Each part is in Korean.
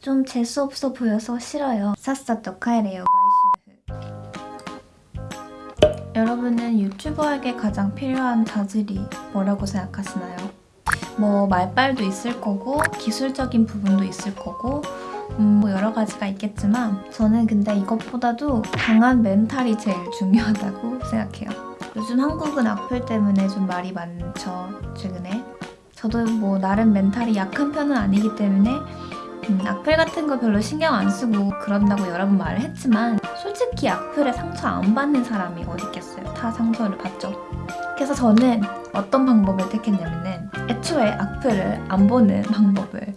좀 재수없어 보여서 싫어요. 帰れよ 마이슈프. 여러분은 유튜버에게 가장 필요한 자질이 뭐라고 생각하시나요? 뭐 말빨도 있을 거고 기술적인 부분도 있을 거고 음, 뭐 여러 가지가 있겠지만 저는 근데 이것보다도 강한 멘탈이 제일 중요하다고 생각해요. 요즘 한국은 악플 때문에 좀 말이 많죠, 최근에. 저도 뭐 나름 멘탈이 약한 편은 아니기 때문에 음, 악플 같은 거 별로 신경 안 쓰고 그런다고 여러 번 말을 했지만 솔직히 악플에 상처 안 받는 사람이 어디 있겠어요. 다 상처를 받죠. 그래서 저는 어떤 방법을 택했냐면은 애초에 악플을 안 보는 방법을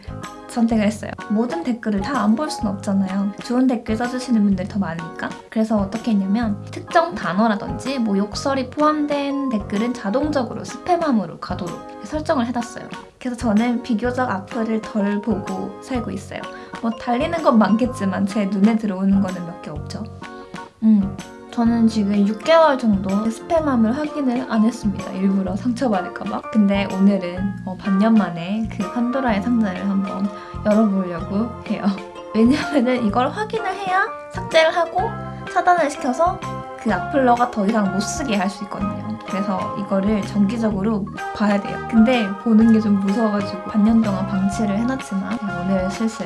선택을 했어요. 모든 댓글을 다 안 볼 수는 없잖아요. 좋은 댓글 써주시는 분들이 더 많으니까. 그래서 어떻게 했냐면 특정 단어라든지 뭐 욕설이 포함된 댓글은 자동적으로 스팸함으로 가도록 설정을 해놨어요. 그래서 저는 비교적 악플을 덜 보고 살고 있어요. 뭐 달리는 건 많겠지만 제 눈에 들어오는 거는 몇 개 없죠. 음, 저는 지금 6개월 정도 스팸함을 확인을 안 했습니다. 일부러 상처받을까봐. 근데 오늘은 어, 반년 만에 그 판도라의 상자를 한번 열어보려고 해요. 왜냐면은 이걸 확인을 해야 삭제를 하고 차단을 시켜서 그 악플러가 더 이상 못 쓰게 할 수 있거든요. 그래서 이거를 정기적으로 봐야 돼요. 근데 보는 게 좀 무서워가지고 반년 동안 방치를 해놨지만 오늘 슬슬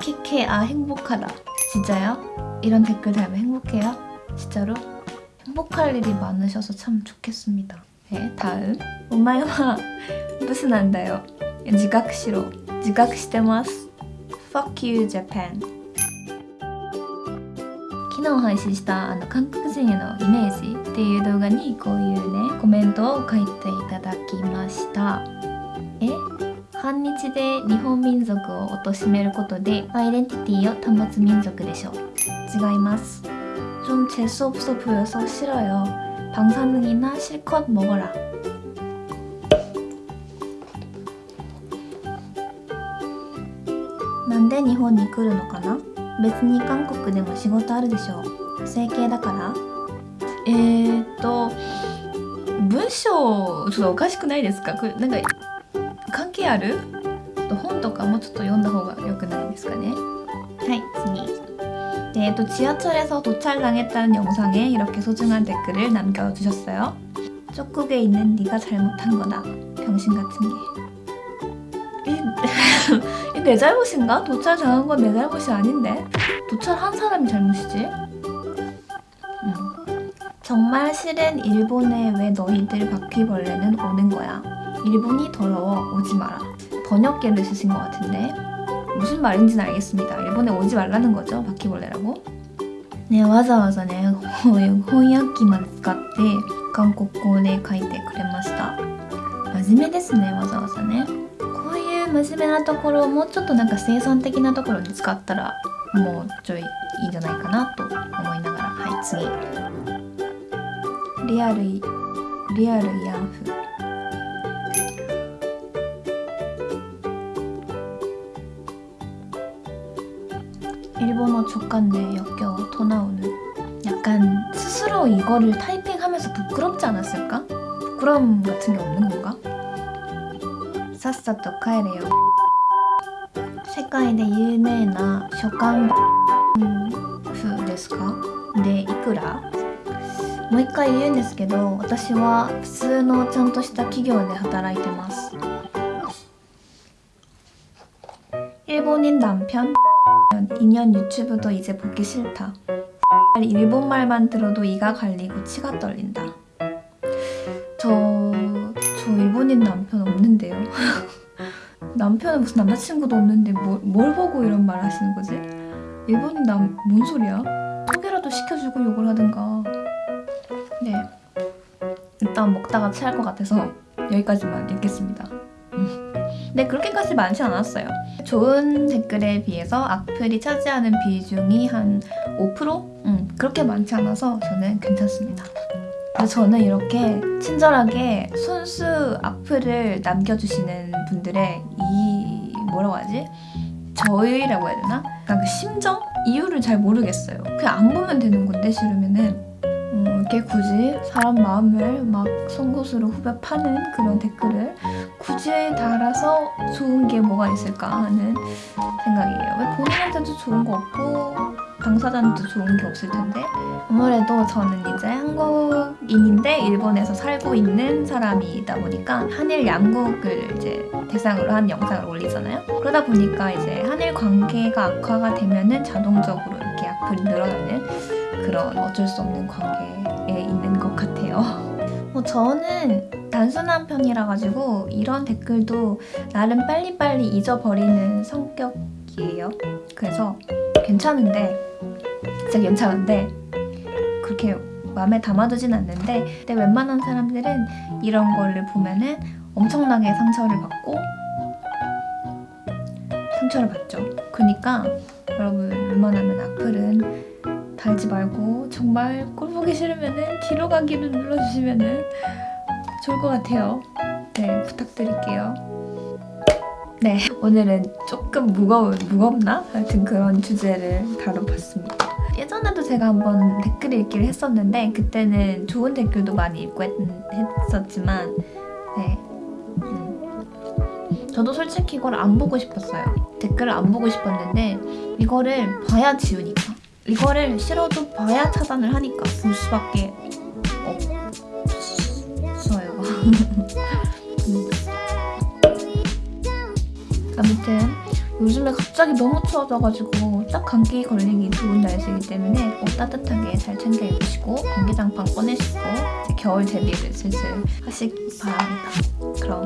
키키케 아 행복하다 진짜요? 이런 댓글 달면 행복해요? 진짜로? 행복할 일이 많으셔서 참 좋겠습니다 네 다음 오마이와 무슨 안다요? 지각 싫어 지각 してます Fuck you Japan 昨日配信したあの韓国人へのイメージっていう動画にこういうねコメントを書いていただきましたえ 反日で日本民族を貶めることでアイデンティティを保つ民族でしょう違います좀 재수없어 보여서 싫어요 방사능이나 실컷 먹어라 なんで日本に来るのかな別に韓国でも仕事あるでしょう整形だからえーっと文章ちょっとおかしくないですかこれなんか 関係ある本とかもちょっと読んだ方が良くないですかねはい次 네, 또 지하철에서 도착당했다는 영상에 이렇게 소중한 댓글을 남겨주셨어요 쪽국에 있는 네가 잘못한 거다 병신 같은 게 이, 내 잘못인가? 도찰 당한 건 내 잘못이 아닌데 도찰한 사람이 잘못이지 음. 정말 싫은 일본에 왜 너희들 바퀴벌레는 오는 거야 일본이 더러워 오지 마라 번역기를 쓰신 것 같은데 무슨 말인지는 알겠습니다 일본에 오지 말라는 거죠 바퀴벌레라고 네, わざわざね翻訳機まで使って韓国語で書いてくれました真面目ですねわざわざねこういう真面目なところをもうちょっとなんか生産的なところに使ったらもうちょいいいんじゃないかなと思いながらはい次リアルリアルヤンフ 일본어 족같네 역겨워 더 나오는 약간 스스로 이거를 타이핑하면서 부끄럽지 않았을까? 부끄러움 같은 게 없는 건가? 사사또 카에레요 世界で有名な書簡風ですかでいくらもう一回言うんですけど私は普通のちゃんとした企業で働いてます 일본인 남편 2년 유튜브도 이제 보기 싫다. 일본말만 들어도 이가 갈리고 치가 떨린다. 저... 저 일본인 남편 없는데요. 남편은 무슨 남자친구도 없는데 뭘, 뭘 보고 이런 말 하시는 거지? 일본인 남... 뭔 소리야? 소개라도 시켜주고 욕을 하든가. 네. 일단 먹다가 체할 것 같아서 여기까지만 읽겠습니다. 음. 네, 그렇게까지 많지 않았어요. 좋은 댓글에 비해서 악플이 차지하는 비중이 한 5%? 음, 그렇게 많지 않아서 저는 괜찮습니다. 저는 이렇게 친절하게 순수 악플을 남겨주시는 분들의 이 뭐라고 하지? 저희라고 해야 되나? 그 심정? 이유를 잘 모르겠어요. 그냥 안 보면 되는 건데 싫으면은 음, 이렇게 굳이 사람 마음을 막 송곳으로 후벼 파는 그런 댓글을 굳이 달아서 좋은 게 뭐가 있을까 하는 생각이에요. 왜 본인한테도 좋은 거 없고 당사자한테도 좋은 게 없을 텐데 아무래도 저는 이제 한국인인데 일본에서 살고 있는 사람이다 보니까 한일 양국을 이제 대상으로 한 영상을 올리잖아요. 그러다 보니까 이제 한일 관계가 악화가 되면은 자동적으로 이렇게 악플이 늘어나는 그런 어쩔 수 없는 관계 에 있는 것 같아요. 뭐 저는 단순한 편이라 가지고 이런 댓글도 나름 빨리빨리 잊어버리는 성격이에요. 그래서 괜찮은데 진짜 괜찮은데 그렇게 마음에 담아두진 않는데 근데 웬만한 사람들은 이런 거를 보면은 엄청나게 상처를 받고 상처를 받죠. 그러니까 여러분 웬만하면 악플은 달지 말고 정말 꼴 보기 싫으면 은 뒤로 가기를 눌러주시면 은 좋을 것 같아요. 네 부탁드릴게요. 네 오늘은 조금 무거운 무겁나 하여튼 그런 주제를 다뤄봤습니다. 예전에도 제가 한번 댓글 읽기를 했었는데 그때는 좋은 댓글도 많이 읽고 했, 했었지만 네. 음. 저도 솔직히 이걸 안 보고 싶었어요. 댓글을 안 보고 싶었는데 이거를 봐야 지우니까 이거를 싫어도 봐야 차단을 하니까 볼 수밖에 없어요. 음. 아무튼 요즘에 갑자기 너무 추워져가지고 딱 감기 걸리기 좋은 날씨이기 때문에 옷 따뜻하게 잘 챙겨 입으시고 공기장판 꺼내시고 겨울 대비를 슬슬 하시기 바랍니다. 그럼